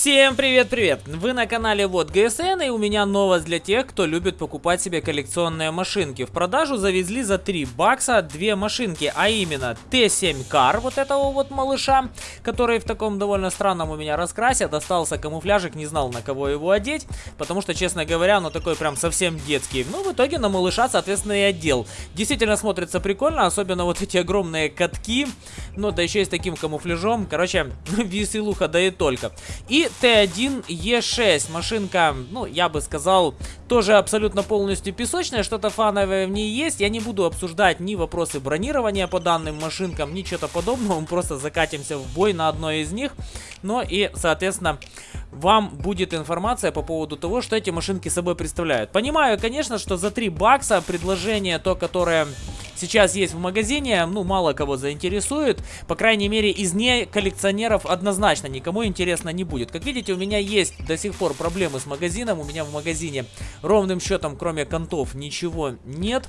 Всем привет-привет! Вы на канале Вот ГСН и у меня новость для тех, кто любит покупать себе коллекционные машинки. В продажу завезли за 3 бакса две машинки, а именно Т7 Кар, вот этого вот малыша, который в таком довольно странном у меня раскрасе, достался камуфляжик, не знал на кого его одеть, потому что, честно говоря, ну такой прям совсем детский. Ну, в итоге на малыша, соответственно, и одел. Действительно смотрится прикольно, особенно вот эти огромные катки, ну да еще и с таким камуфляжом, короче, веселуха да и только. И и Т1Е6. Машинка, ну, я бы сказал, тоже абсолютно полностью песочная. Что-то фановое в ней есть. Я не буду обсуждать ни вопросы бронирования по данным машинкам, ни что-то подобного. Мы просто закатимся в бой на одной из них. Но и, соответственно, вам будет информация по поводу того, что эти машинки собой представляют. Понимаю, конечно, что за 3 бакса предложение то, которое сейчас есть в магазине, ну, мало кого заинтересует. По крайней мере, из не коллекционеров однозначно никому интересно не будет. Как видите, у меня есть до сих пор проблемы с магазином. У меня в магазине ровным счетом, кроме контов, ничего нет.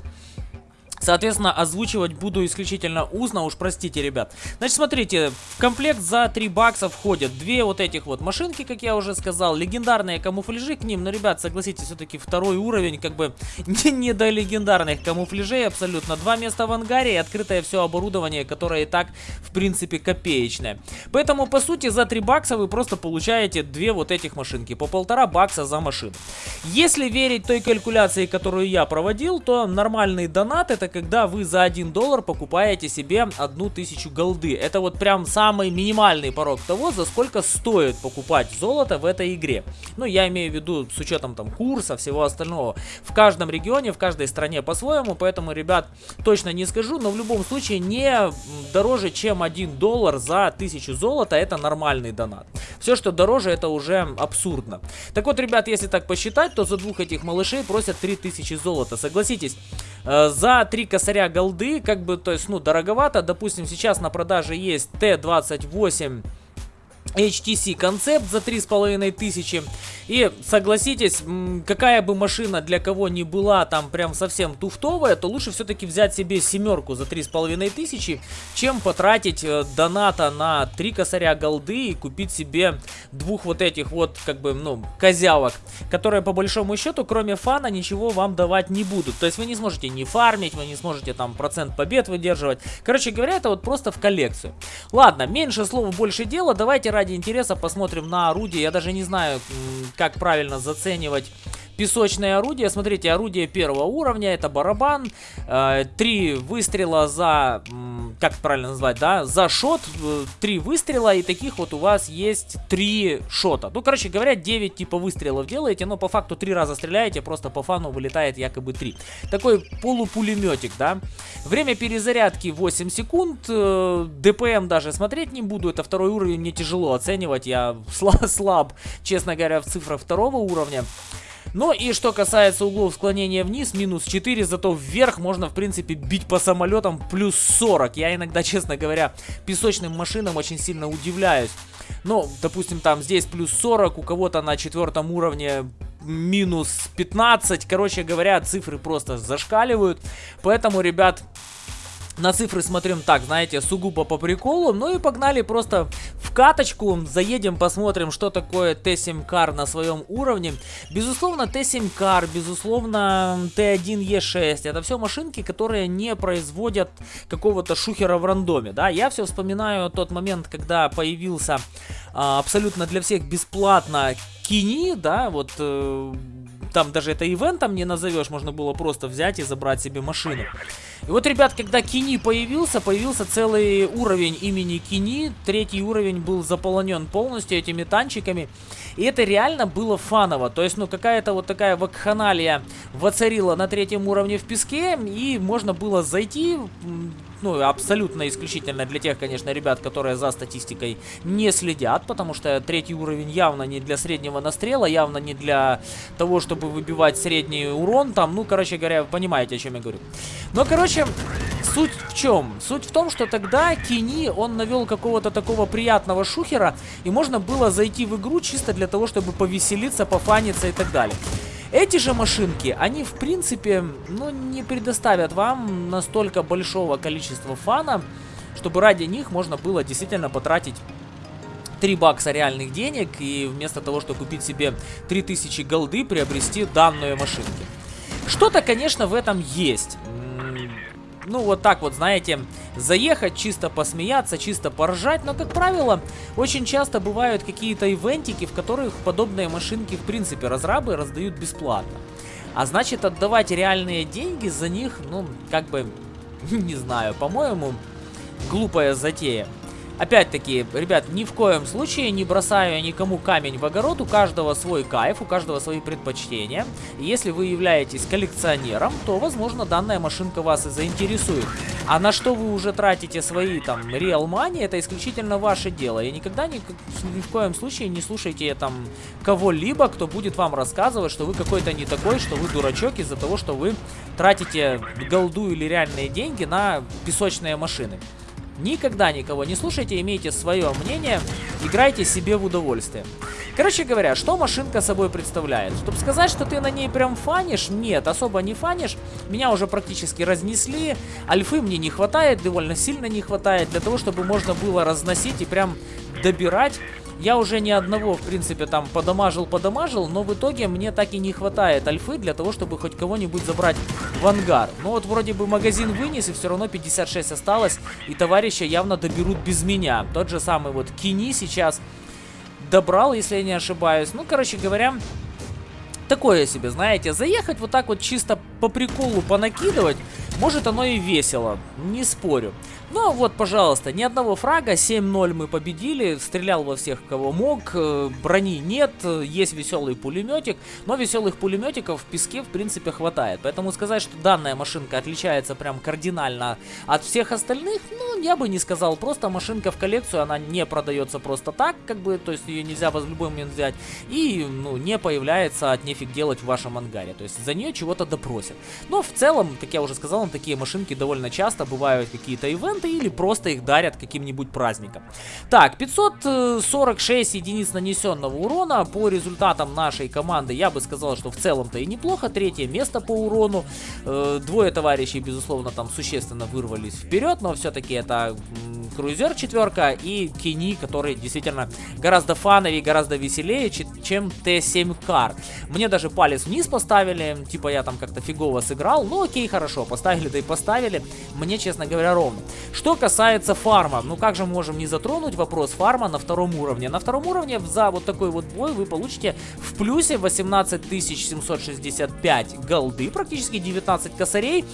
Соответственно, озвучивать буду исключительно устно, уж простите, ребят. Значит, смотрите, в комплект за 3 бакса входят две вот этих вот машинки, как я уже сказал, легендарные камуфляжи к ним. Но, ребят, согласитесь, все-таки второй уровень, как бы, не, не до легендарных камуфляжей абсолютно. Два места в ангаре и открытое все оборудование, которое и так, в принципе, копеечное. Поэтому, по сути, за 3 бакса вы просто получаете две вот этих машинки, по полтора бакса за машину. Если верить той калькуляции, которую я проводил, то нормальный донат это когда вы за 1 доллар покупаете себе одну тысячу голды. Это вот прям самый минимальный порог того, за сколько стоит покупать золото в этой игре. Ну, я имею в виду с учетом там курса, всего остального. В каждом регионе, в каждой стране по-своему, поэтому, ребят, точно не скажу, но в любом случае не дороже, чем 1 доллар за 1000 золота, это нормальный донат. Все, что дороже, это уже абсурдно. Так вот, ребят, если так посчитать, то за двух этих малышей просят 3000 золота. Согласитесь, за 3 косаря голды, как бы, то есть, ну, дороговато. Допустим, сейчас на продаже есть Т-28 HTC концепт за 3500 и согласитесь, какая бы машина для кого ни была там прям совсем туфтовая, то лучше все-таки взять себе семерку за 3500, чем потратить э, доната на 3 косаря голды и купить себе двух вот этих вот как бы ну козявок, которые по большому счету кроме фана ничего вам давать не будут. То есть вы не сможете не фармить, вы не сможете там процент побед выдерживать. Короче говоря, это вот просто в коллекцию. Ладно, меньше слова, больше дела, давайте ради интереса посмотрим на орудие. Я даже не знаю, как правильно заценивать песочное орудие. Смотрите, орудие первого уровня, это барабан. Э, три выстрела за, как правильно назвать, да, за шот. Э, три выстрела, и таких вот у вас есть три шота. Ну, короче говоря, 9 типа выстрелов делаете, но по факту три раза стреляете, просто по фану вылетает якобы 3. Такой полупулеметик, да. Время перезарядки 8 секунд. Э, ДПМ даже смотреть не буду, это второй уровень, мне тяжело оценивать. Я слаб, честно говоря, в цифрах второго уровня. Ну и что касается углов склонения вниз, минус 4, зато вверх можно, в принципе, бить по самолетам плюс 40. Я иногда, честно говоря, песочным машинам очень сильно удивляюсь. Ну, допустим, там здесь плюс 40, у кого-то на четвертом уровне минус 15. Короче говоря, цифры просто зашкаливают. Поэтому, ребят, на цифры смотрим так, знаете, сугубо по приколу. Ну и погнали просто в каточку. Заедем, посмотрим, что такое Т7 Кар на своем уровне. Безусловно, Т7 Кар, безусловно, Т1Е6. Это все машинки, которые не производят какого-то шухера в рандоме. Да, я все вспоминаю тот момент, когда появился а, абсолютно для всех бесплатно Кини, да, вот... Э, там даже это ивентом не назовешь, можно было просто взять и забрать себе машину. И вот, ребят, когда Кини появился, появился целый уровень имени Кини. Третий уровень был заполнен полностью этими танчиками. И это реально было фаново. То есть, ну, какая-то вот такая вакханалия воцарила на третьем уровне в песке. И можно было зайти, ну, абсолютно исключительно для тех, конечно, ребят, которые за статистикой не следят, потому что третий уровень явно не для среднего настрела, явно не для того, чтобы выбивать средний урон там, ну, короче говоря, понимаете, о чем я говорю. Но, короче, суть в чем? Суть в том, что тогда Кини, он навел какого-то такого приятного шухера, и можно было зайти в игру чисто для того, чтобы повеселиться, пофаниться и так далее. Эти же машинки, они в принципе, ну, не предоставят вам настолько большого количества фана, чтобы ради них можно было действительно потратить 3 бакса реальных денег и вместо того, чтобы купить себе 3000 голды, приобрести данную машинку. Что-то, конечно, в этом есть. Ну, вот так вот, знаете, заехать, чисто посмеяться, чисто поржать. Но, как правило, очень часто бывают какие-то ивентики, в которых подобные машинки, в принципе, разрабы раздают бесплатно. А значит, отдавать реальные деньги за них, ну, как бы, не знаю, по-моему, глупая затея. Опять-таки, ребят, ни в коем случае не бросаю никому камень в огород, у каждого свой кайф, у каждого свои предпочтения. Если вы являетесь коллекционером, то, возможно, данная машинка вас и заинтересует. А на что вы уже тратите свои, там, real money, это исключительно ваше дело. И никогда ни, ни в коем случае не слушайте, там, кого-либо, кто будет вам рассказывать, что вы какой-то не такой, что вы дурачок из-за того, что вы тратите голду или реальные деньги на песочные машины. Никогда никого не слушайте, имейте свое мнение, играйте себе в удовольствие. Короче говоря, что машинка собой представляет? Чтобы сказать, что ты на ней прям фанишь, нет, особо не фанишь. Меня уже практически разнесли, альфы мне не хватает, довольно сильно не хватает, для того, чтобы можно было разносить и прям добирать я уже ни одного, в принципе, там подамажил-подамажил, но в итоге мне так и не хватает альфы для того, чтобы хоть кого-нибудь забрать в ангар. Ну вот вроде бы магазин вынес, и все равно 56 осталось, и товарища явно доберут без меня. Тот же самый вот Кини сейчас добрал, если я не ошибаюсь. Ну, короче говоря, такое себе, знаете, заехать вот так вот чисто по приколу понакидывать, может оно и весело, не спорю. Ну вот, пожалуйста, ни одного фрага, 7-0 мы победили, стрелял во всех, кого мог, э, брони нет, есть веселый пулеметик, но веселых пулеметиков в песке, в принципе, хватает. Поэтому сказать, что данная машинка отличается прям кардинально от всех остальных, ну, я бы не сказал. Просто машинка в коллекцию, она не продается просто так, как бы, то есть ее нельзя в любой момент взять, и, ну, не появляется от нефиг делать в вашем ангаре. То есть за нее чего-то допросят. Но в целом, как я уже сказал, такие машинки довольно часто бывают какие-то ивенты, или просто их дарят каким-нибудь праздником. Так, 546 единиц нанесенного урона по результатам нашей команды. Я бы сказал, что в целом-то и неплохо. Третье место по урону. Э, двое товарищей, безусловно, там существенно вырвались вперед, но все-таки это Круизер четверка и Кини, который действительно гораздо фановее, гораздо веселее, чем Т7 Кар. Мне даже палец вниз поставили, типа я там как-то фигово сыграл. Ну окей, хорошо, поставили, да и поставили. Мне, честно говоря, ровно. Что касается фарма, ну как же мы можем не затронуть вопрос фарма на втором уровне? На втором уровне за вот такой вот бой вы получите в плюсе 18 765 голды, практически 19 косарей.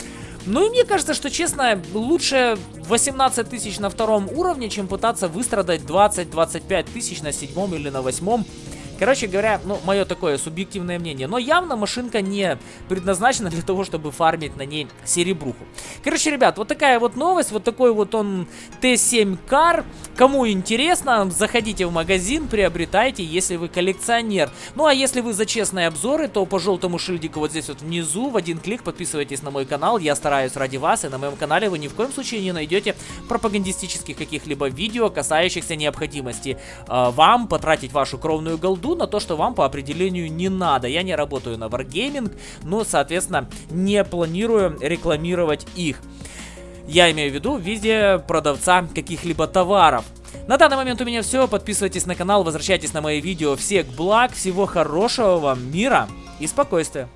Ну и мне кажется, что честно, лучше 18 тысяч на втором уровне, чем пытаться выстрадать 20-25 тысяч на седьмом или на восьмом. Короче говоря, ну, мое такое субъективное мнение. Но явно машинка не предназначена для того, чтобы фармить на ней серебруху. Короче, ребят, вот такая вот новость. Вот такой вот он Т7 Кар. Кому интересно, заходите в магазин, приобретайте, если вы коллекционер. Ну, а если вы за честные обзоры, то по желтому шильдику вот здесь вот внизу в один клик подписывайтесь на мой канал. Я стараюсь ради вас, и на моем канале вы ни в коем случае не найдете пропагандистических каких-либо видео, касающихся необходимости э, вам потратить вашу кровную голду иду на то, что вам по определению не надо. Я не работаю на Wargaming, но, соответственно, не планирую рекламировать их. Я имею в виду в виде продавца каких-либо товаров. На данный момент у меня все. Подписывайтесь на канал, возвращайтесь на мои видео. Всех благ, всего хорошего вам, мира и спокойствия.